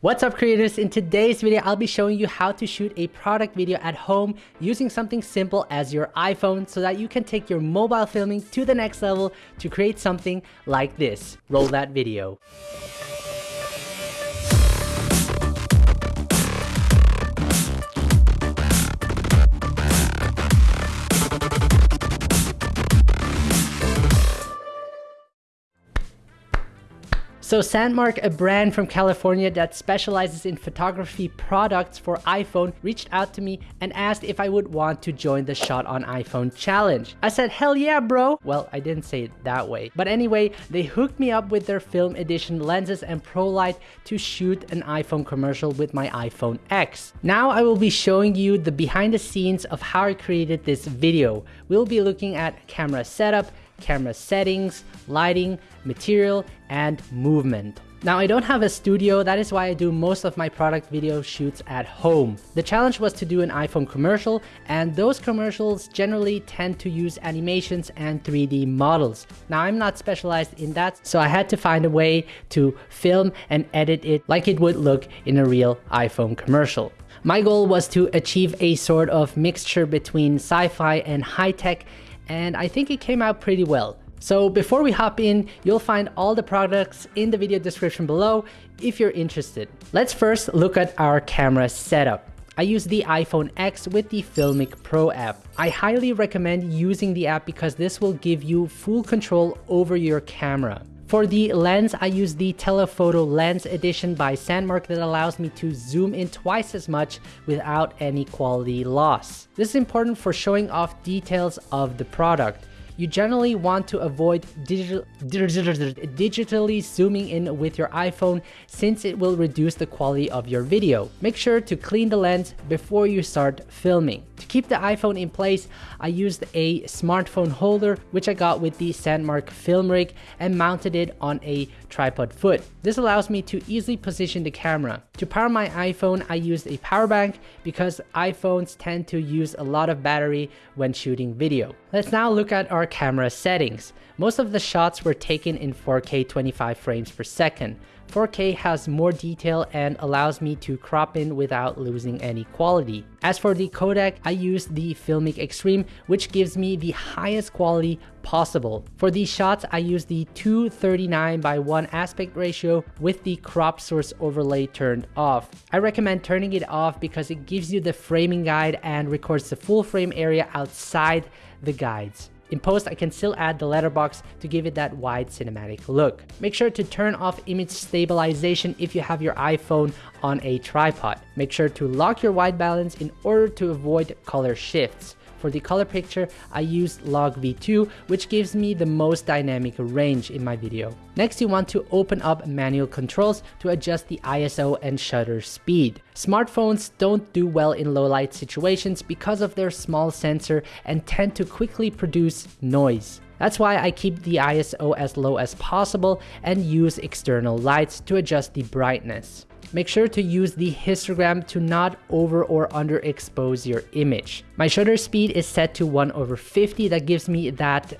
What's up creators? In today's video, I'll be showing you how to shoot a product video at home using something simple as your iPhone so that you can take your mobile filming to the next level to create something like this. Roll that video. So Sandmarc, a brand from California that specializes in photography products for iPhone, reached out to me and asked if I would want to join the Shot on iPhone challenge. I said, hell yeah, bro. Well, I didn't say it that way. But anyway, they hooked me up with their film edition lenses and pro light to shoot an iPhone commercial with my iPhone X. Now I will be showing you the behind the scenes of how I created this video. We'll be looking at camera setup, camera settings, lighting, material, and movement. Now I don't have a studio, that is why I do most of my product video shoots at home. The challenge was to do an iPhone commercial and those commercials generally tend to use animations and 3D models. Now I'm not specialized in that, so I had to find a way to film and edit it like it would look in a real iPhone commercial. My goal was to achieve a sort of mixture between sci-fi and high-tech and I think it came out pretty well. So before we hop in, you'll find all the products in the video description below if you're interested. Let's first look at our camera setup. I use the iPhone X with the Filmic Pro app. I highly recommend using the app because this will give you full control over your camera. For the lens, I use the Telephoto Lens Edition by Sandmarc that allows me to zoom in twice as much without any quality loss. This is important for showing off details of the product you generally want to avoid digital, digitally zooming in with your iPhone since it will reduce the quality of your video. Make sure to clean the lens before you start filming. To keep the iPhone in place, I used a smartphone holder which I got with the Sandmarc film rig and mounted it on a tripod foot. This allows me to easily position the camera. To power my iPhone, I used a power bank because iPhones tend to use a lot of battery when shooting video. Let's now look at our camera settings. Most of the shots were taken in 4K 25 frames per second. 4K has more detail and allows me to crop in without losing any quality. As for the codec, I use the Filmic Extreme, which gives me the highest quality possible. For these shots, I use the 239 by 1 aspect ratio with the crop source overlay turned off. I recommend turning it off because it gives you the framing guide and records the full frame area outside the guides. In post, I can still add the letterbox to give it that wide cinematic look. Make sure to turn off image stabilization if you have your iPhone on a tripod. Make sure to lock your white balance in order to avoid color shifts. For the color picture, I used Log V2, which gives me the most dynamic range in my video. Next, you want to open up manual controls to adjust the ISO and shutter speed. Smartphones don't do well in low light situations because of their small sensor and tend to quickly produce noise. That's why I keep the ISO as low as possible and use external lights to adjust the brightness. Make sure to use the histogram to not over or underexpose your image. My shutter speed is set to 1 over 50 that gives me that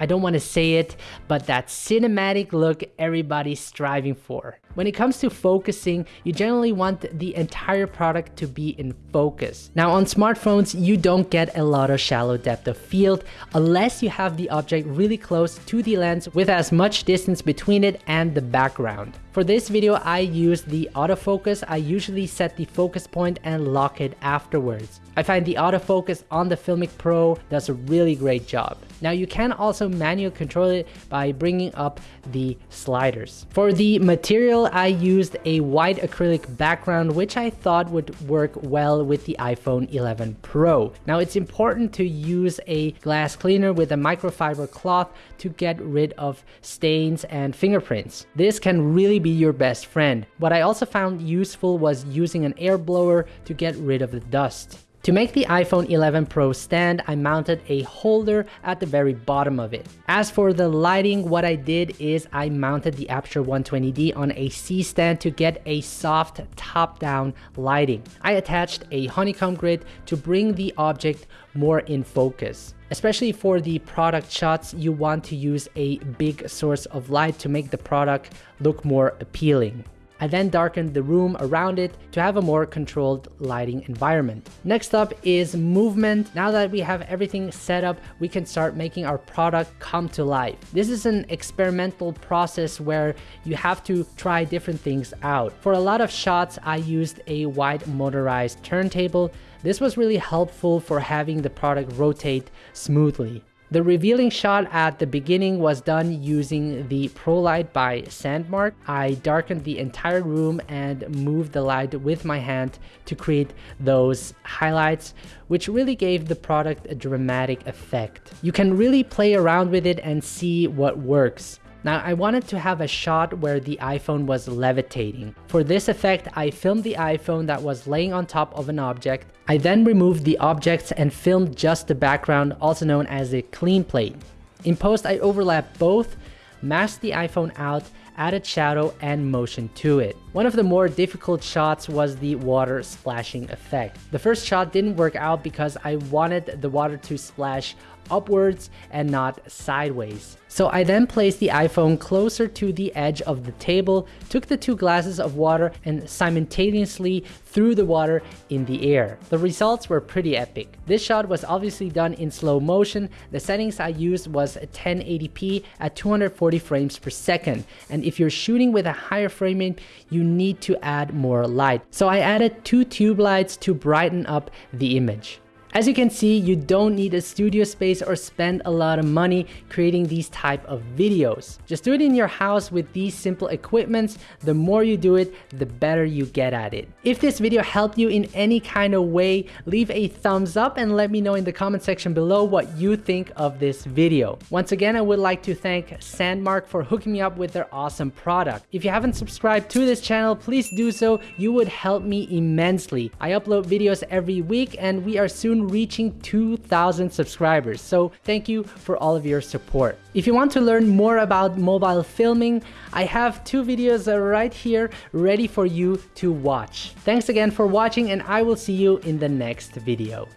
I don't want to say it, but that cinematic look everybody's striving for. When it comes to focusing, you generally want the entire product to be in focus. Now on smartphones, you don't get a lot of shallow depth of field unless you have the object really close to the lens with as much distance between it and the background. For this video, I use the autofocus. I usually set the focus point and lock it afterwards. I find the autofocus on the Filmic Pro does a really great job. Now you can also manually control it by bringing up the sliders. For the material, I used a white acrylic background, which I thought would work well with the iPhone 11 Pro. Now it's important to use a glass cleaner with a microfiber cloth to get rid of stains and fingerprints. This can really be your best friend. What I also found useful was using an air blower to get rid of the dust. To make the iPhone 11 Pro stand, I mounted a holder at the very bottom of it. As for the lighting, what I did is I mounted the Aputure 120D on a C-stand to get a soft top-down lighting. I attached a honeycomb grid to bring the object more in focus. Especially for the product shots, you want to use a big source of light to make the product look more appealing. I then darkened the room around it to have a more controlled lighting environment. Next up is movement. Now that we have everything set up, we can start making our product come to life. This is an experimental process where you have to try different things out. For a lot of shots, I used a wide motorized turntable. This was really helpful for having the product rotate smoothly. The revealing shot at the beginning was done using the Pro Light by Sandmarc. I darkened the entire room and moved the light with my hand to create those highlights, which really gave the product a dramatic effect. You can really play around with it and see what works. Now I wanted to have a shot where the iPhone was levitating. For this effect, I filmed the iPhone that was laying on top of an object. I then removed the objects and filmed just the background, also known as a clean plate. In post, I overlapped both, masked the iPhone out, added shadow and motion to it. One of the more difficult shots was the water splashing effect. The first shot didn't work out because I wanted the water to splash upwards and not sideways. So I then placed the iPhone closer to the edge of the table, took the two glasses of water and simultaneously threw the water in the air. The results were pretty epic. This shot was obviously done in slow motion. The settings I used was 1080p at 240 frames per second. And if you're shooting with a higher frame rate, you need to add more light. So I added two tube lights to brighten up the image. As you can see, you don't need a studio space or spend a lot of money creating these type of videos. Just do it in your house with these simple equipments. The more you do it, the better you get at it. If this video helped you in any kind of way, leave a thumbs up and let me know in the comment section below what you think of this video. Once again, I would like to thank Sandmarc for hooking me up with their awesome product. If you haven't subscribed to this channel, please do so. You would help me immensely. I upload videos every week and we are reaching 2,000 subscribers. So thank you for all of your support. If you want to learn more about mobile filming, I have two videos uh, right here ready for you to watch. Thanks again for watching and I will see you in the next video.